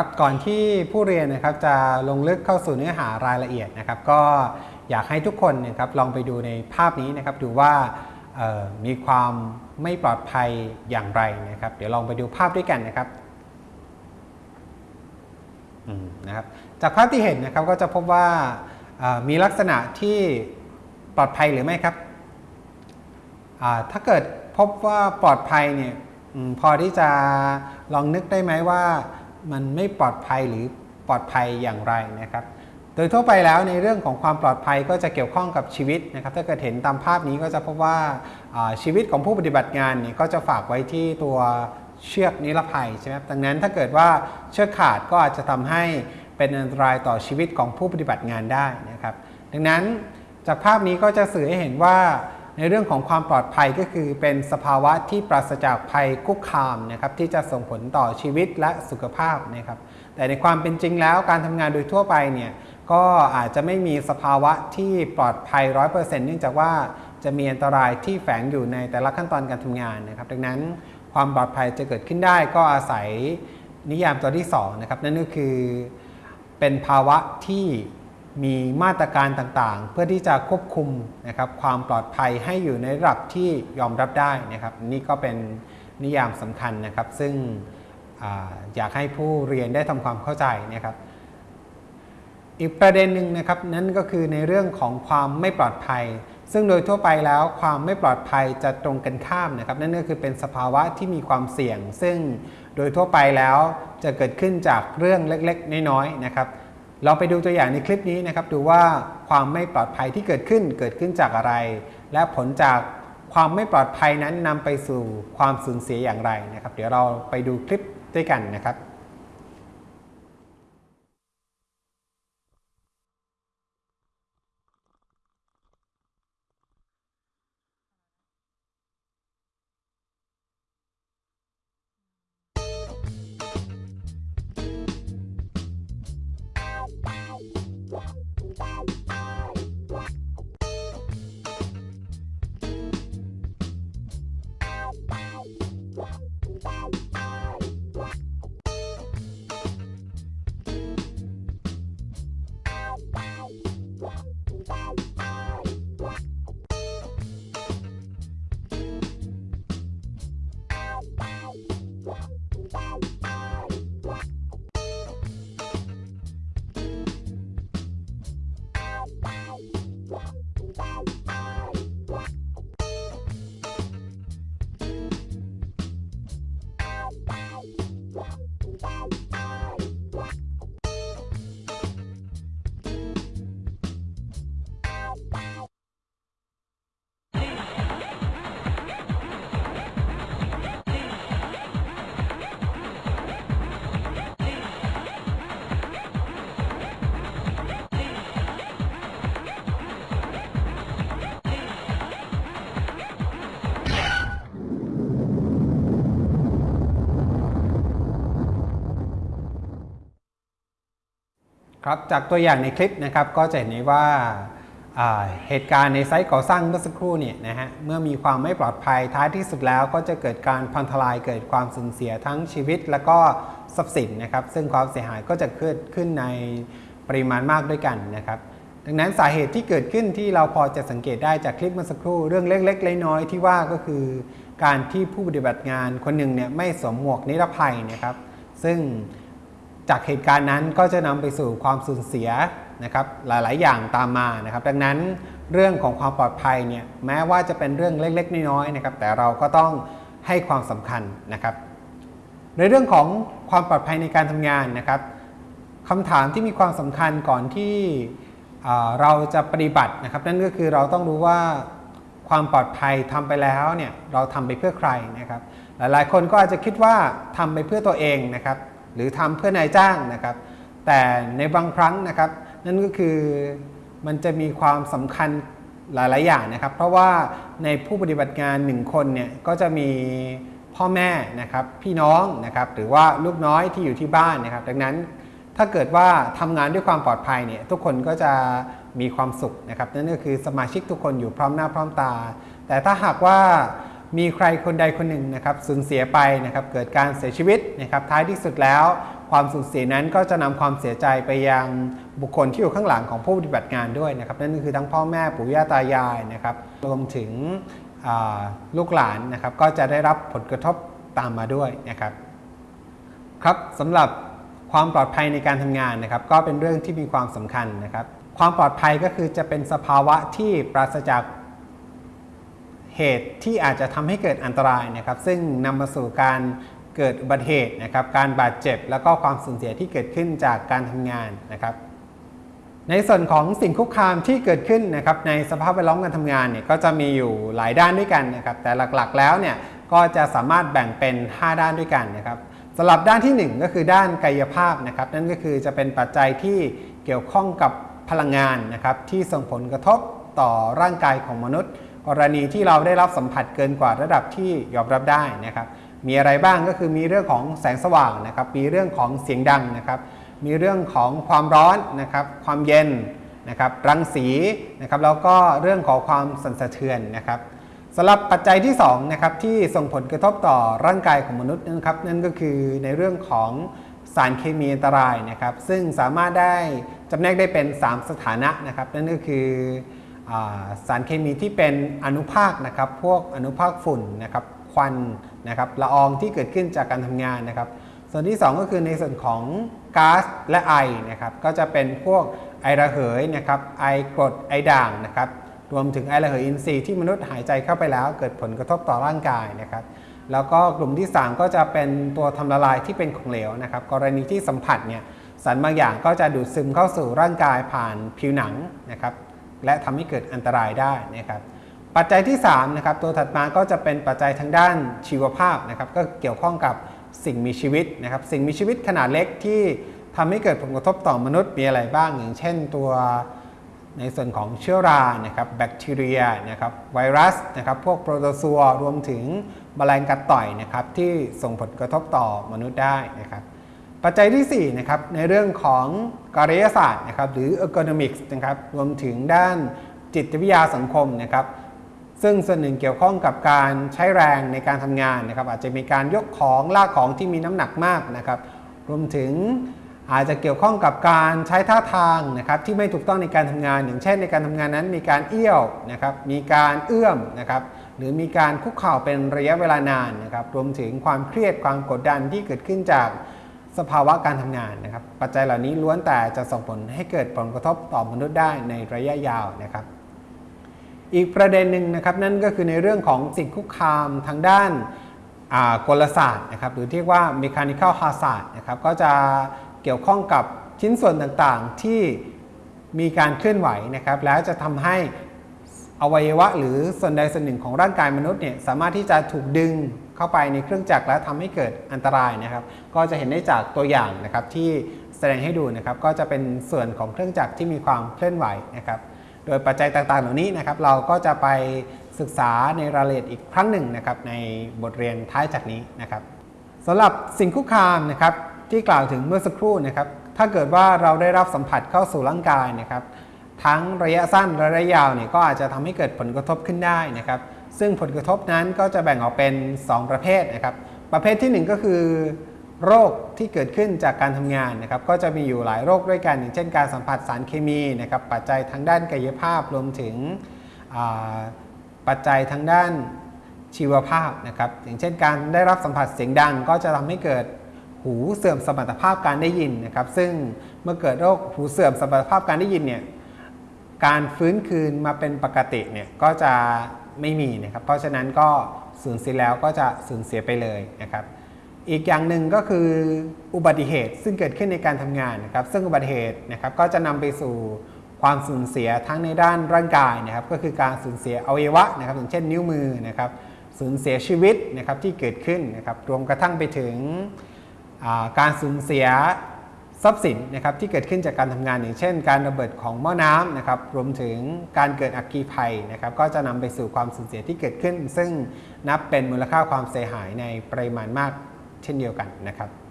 ครับก่อนที่ผู้เรียนนะครับจะลงลึกเข้าสู่เนื้อหารายละเอียดนะครับ ก็อยากให้ทุกคนนะครับลองไปดูในภาพนี้นะครับ ดูว่ามีความไม่ปลอดภัยอย่างไรนะครับ เดี๋ยวลองไปดูภาพด้วยกันนะครับนะครับจากภาพที่เห็นนะครับก็จะพบว่ามีลักษณะที่ปลอดภัยหรือไม่ครับถ้าเกิดพบว่าปลอดภัยเนี่ยอพอที่จะลองนึกได้ไหมว่า มันไม่ปลอดภัยหรือปลอดภัยอย่างไรนะครับ โดยทั่วไปแล้วในเรื่องของความปลอดภัยก็จะเกี่ยวข้องกับชีวิตนะครับ ถ้าเกิดเห็นตามภาพนี้ก็จะพบว่าชีวิตของผู้ปฏิบัติงานเนี่ยก็จะฝากไว้ที่ตัวเชือกนิรภัยใช่ไหมดังนั้นถ้าเกิดว่าเชือกขาดก็อาจจะทำให้เป็นอันตรายต่อชีวิตของผู้ปฏิบัติงานได้นะครับ ดังนั้นจากภาพนี้ก็จะสื่อให้เห็นว่า ในเรื่องของความปลอดภัยก็คือเป็นสภาวะที่ปราศจากภัยคุกคามนะครับที่จะส่งผลต่อชีวิตและสุขภาพนะครับแต่ในความเป็นจริงแล้วการทำงานโดยทั่วไปเนี่ยก็อาจจะไม่มีสภาวะที่ปลอดภัย 100%เนื่องจากว่าจะมีอันตรายที่แฝงอยู่ในแต่ละขั้นตอนการทำงานนะครับดังนั้นความปลอดภัยจะเกิดขึ้นได้ก็อาศัยนิยามตัวที่2นะครับนั่นก็คือเป็นภาวะที่ มีมาตรการต่างๆ เพื่อที่จะควบคุมนะครับความปลอดภัยให้อยู่ในระดับที่ยอมรับได้นะครับ นี่ก็เป็นนิยามสำคัญนะครับ ซึ่งออยากให้ผู้เรียนได้ทำความเข้าใจนะครับ อีกประเด็นหนึ่งนะครับนั่นก็คือในเรื่องของความไม่ปลอดภัย ซึ่งโดยทั่วไปแล้วความไม่ปลอดภัยจะตรงกันข้ามนะครับ นั่นก็คือเป็นสภาวะที่มีความเสี่ยง ซึ่งโดยทั่วไปแล้วจะเกิดขึ้นจากเรื่องเล็กๆ น้อยๆนะครับ เราไปดูตัวอย่างในคลิปนี้นะครับดูว่าความไม่ปลอดภัยที่เกิดขึ้นเกิดขึ้นจากอะไร และผลจากความไม่ปลอดภัยนั้นนำไปสู่ความสูญเสียอย่างไรนะครับ เดี๋ยวเราไปดูคลิปด้วยกันนะครับ Yeah. ครับจากตัวอย่างในคลิปนะครับก็จะเห็นได้ว่าาเหตุการณ์ในไซต์ก่อสร้างเมื่อสักครู่เนี่ยนะฮะเมื่อมีความไม่ปลอดภัยท้ายที่สุดแล้ว ก็จะเกิดการพังทลายเกิดความสูญเสียทั้งชีวิต และก็ทรัพย์สินนะครับ ซึ่งความเสียหายก็จะเกิดขึ้นในปริมาณมากด้วยกันนะครับ ดังนั้นสาเหตุที่เกิดขึ้นที่เราพอจะสังเกตได้จากคลิปเมื่อสักครู่เรื่องเล็กๆน้อยๆที่ว่าก็คือ การที่ผู้ปฏิบัติงานคนหนึ่งเนี่ยไม่สวมหมวกนิรภัยนะครับ ซึ่ง จากเหตุการณ์นั้นก็จะนำไปสู่ความสูญเสียนะครับหลาย ๆ อย่างตามมานะครับ ดังนั้นเรื่องของความปลอดภัยเนี่ยแม้ว่าจะเป็นเรื่องเล็ก ๆ น้อย ๆ นะครับ แต่เราก็ต้องให้ความสำคัญนะครับ ในเรื่องของความปลอดภัยในการทำงานนะครับคำถามที่มีความสำคัญก่อนที่เอ่อเราจะปฏิบัตินะครับ นั่นก็คือเราต้องรู้ว่าความปลอดภัยทำไปแล้วเนี่ยเราทำไปเพื่อใครนะครับ หลาย ๆ คนก็อาจจะคิดว่าทำไปเพื่อตัวเองนะครับ หรือทำเพื่อนายจ้างนะครับ แต่ในบางครั้งนะครับ นั่นก็คือมันจะมีความสำคัญหลาย ๆ อย่างนะครับ เพราะว่าในผู้ปฏิบัติงานหนึ่งคนเนี่ยก็จะมีพ่อแม่นะครับพี่น้องนะครับหรือว่าลูกน้อยที่อยู่ที่บ้านนะครับ ดังนั้นถ้าเกิดว่าทำงานด้วยความปลอดภัยเนี่ยทุกคนก็จะมีความสุขนะครับนั่นก็คือสมาชิกทุกคนอยู่พร้อมหน้าพร้อมตา แต่ถ้าหากว่า มีใครคนใดคนหนึ่งนะครับสูญเสียไปนะครับเกิดการเสียชีวิตนะครับท้ายที่สุดแล้ว ความสูญเสียนั้นก็จะนำความเสียใจไปยังบุคคลที่อยู่ข้างหลังของผู้ปฏิบัติงานด้วยนะครับนั่นคือทั้งพ่อแม่ปู่ย่าตายายนะครับรวมถึงลูกหลานนะครับก็จะได้รับผลกระทบตามมาด้วยนะครับครับสำหรับความปลอดภัยในการทำงานนะครับก็เป็นเรื่องที่มีความสำคัญนะครับความปลอดภัยก็คือจะเป็นสภาวะที่ปราศจาก เหตุที่อาจจะทำให้เกิดอันตรายนะครับซึ่งนำมาสู่การเกิดอุบัติเหตุนะครับการบาดเจ็บ แล้วก็ความสูญเสียที่เกิดขึ้นจากการทำงานนะครับ ในส่วนของสิ่งคุกคามที่เกิดขึ้นนะครับในสภาพแวดล้อมการทำงานเนี่ยก็จะมีอยู่หลายด้านด้วยกันนะครับแต่หลักๆแล้วเนี่ยก็จะสามารถแบ่งเป็น 5 ด้านด้วยกันนะครับสำหรับด้านที่ 1 ก็คือด้านกายภาพนะครับนั่นก็คือจะเป็นปัจจัยที่เกี่ยวข้องกับพลังงานนะครับที่ส่งผลกระทบต่อร่างกายของมนุษย์ กรณีที่เราได้รับสัมผัสเกินกว่าระดับที่ยอมรับได้นะครับมีอะไรบ้างก็คือมีเรื่องของแสงสว่างนะครับมีเรื่องของเสียงดังนะครับมีเรื่องของความร้อนนะครับความเย็นนะครับรังสีนะครับแล้วก็เรื่องของความสั่นสะเทือนนะครับสำหรับปัจจัยที่2นะครับที่ส่งผลกระทบต่อร่างกายของมนุษย์นะครับนั่นก็คือในเรื่องของสารเคมีอันตรายนะครับซึ่งสามารถได้จำแนกได้เป็น 3 สถานะนะครับนั่นก็คือ สารเคมีที่เป็นอนุภาคนะครับ พวกอนุภาคฝุ่นนะครับ ควันนะครับ ละอองที่เกิดขึ้นจากการทำงานนะครับ ส่วนที่ 2 ก็คือในส่วนของก๊าซและไอนะครับ ก็จะเป็นพวกไอระเหยนะครับ ไอกรด ไอด่างนะครับ รวมถึงไอระเหยอินทรีย์ที่มนุษย์หายใจเข้าไปแล้ว เกิดผลกระทบต่อร่างกายนะครับ แล้วก็กลุ่มที่ 3 ก็จะเป็นตัวทำละลายที่เป็นของเหลวนะครับ กรณีที่สัมผัสเนี่ย สารบางอย่างก็จะดูดซึมเข้าสู่ร่างกายผ่านผิวหนังนะครับ และทำให้เกิดอันตรายได้นะครับปัจจัยที่3นะครับตัวถัดมาก็จะเป็นปัจจัยทางด้านชีวภาพนะครับก็เกี่ยวข้องกับสิ่งมีชีวิตนะครับสิ่งมีชีวิตขนาดเล็กที่ทำให้เกิดผลกระทบต่อมนุษย์มีอะไรบ้าง อย่างเช่นตัวในส่วนของเชื้อรานะครับแบคทีเรียนะครับไวรัสนะครับพวกโปรโตซัวรวมถึงแมลงกัดต่อยนะครับที่ส่งผลกระทบต่อมนุษย์ได้นะครับ ปัจจัยที่ 4 นะครับ ในเรื่องของการยศาสตร์นะครับ หรือ ergonomics นะครับ รวมถึงด้านจิตวิทยาสังคมนะครับ ซึ่งส่วนหนึ่งเกี่ยวข้องกับการใช้แรงในการทำงานนะครับ อาจจะมีการยกของลากของที่มีน้ำหนักมากนะครับ รวมถึงอาจจะเกี่ยวข้องกับการใช้ท่าทางนะครับ ที่ไม่ถูกต้องในการทำงาน อย่างเช่น ในการทำงานนั้นมีการเอี้ยวนะครับ มีการเอื้อมนะครับ หรือมีการคุกเข่าเป็นระยะเวลานานนะครับ รวมถึงความเครียดความกดดันที่เกิดขึ้นจาก สภาวะการทำงานนะครับ ปัจจัยเหล่านี้ล้วนแต่จะส่งผลให้เกิดผลกระทบต่อมนุษย์ได้ในระยะยาวนะครับ อีกประเด็นหนึ่งนะครับนั่นก็คือในเรื่องของสิ่งคุกคามทางด้านกลศาสตร์นะครับหรือที่เรียกว่า mechanical hazard นะครับก็จะเกี่ยวข้องกับชิ้นส่วนต่างๆที่มีการเคลื่อนไหวนะครับ แล้วจะทำให้อวัยวะหรือส่วนใดส่วนหนึ่งของร่างกายมนุษย์เนี่ยสามารถที่จะถูกดึง เข้าไปในเครื่องจักรและทำให้เกิดอันตรายนะครับ ก็จะเห็นได้จากตัวอย่างนะครับที่แสดงให้ดูนะครับก็จะเป็นส่วนของเครื่องจักรที่มีความเคลื่อนไหวนะครับ โดยปัจจัยต่างๆ เหล่านี้นะครับเราก็จะไปศึกษาในรายละเอียดอีกครั้งหนึ่งนะครับในบทเรียนท้ายจากนี้นะครับสำหรับสิ่งคุกคามนะครับที่กล่าวถึงเมื่อสักครู่นะครับถ้าเกิดว่าเราได้รับสัมผัสเข้าสู่ร่างกายนะครับ ทั้งระยะสั้นและระยะยาวเนี่ยก็อาจจะทำให้เกิดผลกระทบขึ้นได้นะครับ ซึ่งผลกระทบนั้นก็จะแบ่งออกเป็น 2 ประเภทนะครับ ประเภทที่ 1 ก็คือ โรคที่เกิดขึ้นจากการทำงานนะครับ ก็จะมีอยู่หลายโรคด้วยกัน อย่างเช่นการสัมผัสสารเคมีนะครับ ปัจจัยทางด้านกายภาพรวมถึงปัจจัยทางด้านชีวภาพนะครับ อย่างเช่นการได้รับสัมผัสเสียงดัง ก็จะทำให้เกิดหูเสื่อมสมรรถภาพการได้ยินนะครับ ซึ่งเมื่อเกิดโรคหูเสื่อมสมรรถภาพการได้ยินเนี่ยการฟื้นคืนมาเป็นปกติเนี่ยก็จะ ไม่มีนะครับ เพราะฉะนั้นก็สูญเสียแล้วก็จะสูญเสียไปเลยนะครับ อีกอย่างหนึ่งก็คืออุบัติเหตุซึ่งเกิดขึ้นในการทำงานนะครับ ซึ่งอุบัติเหตุนะครับก็จะนำไปสู่ความสูญเสียทั้งในด้านร่างกายนะครับ ก็คือการสูญเสียอวัยวะนะครับอย่างเช่นนิ้วมือนะครับ สูญเสียชีวิตนะครับที่เกิดขึ้นนะครับ รวมกระทั่งไปถึงการสูญเสีย ทรัพย์สินนะครับที่เกิดขึ้นจากการทำงานอย่างเช่น การระเบิดของหม้อน้ำนะครับรวมถึงการเกิดอัคคีภัยนะครับก็จะนำไปสู่ความสูญเสียที่เกิดขึ้น ซึ่งนับเป็นมูลค่าความเสียหายในปริมาณมากเช่นเดียวกันนะครับ